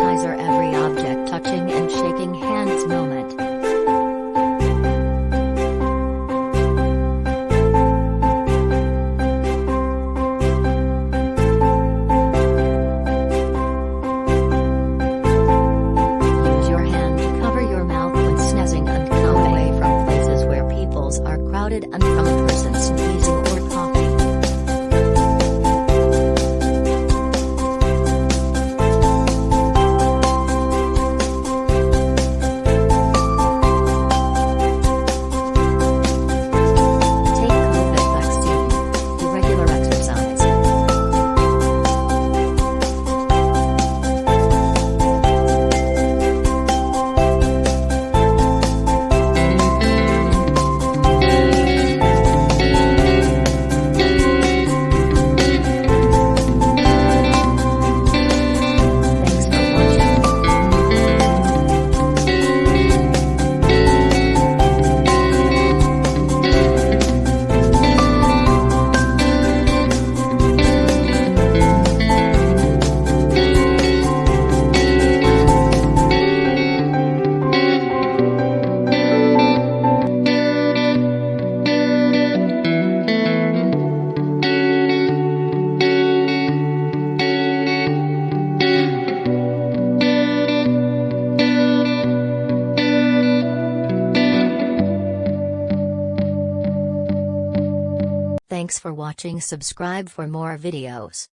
every object touching and shaking hands moment. Use your hand to cover your mouth when sneezing and away from places where peoples are crowded and from a person sneezing Thanks for watching subscribe for more videos.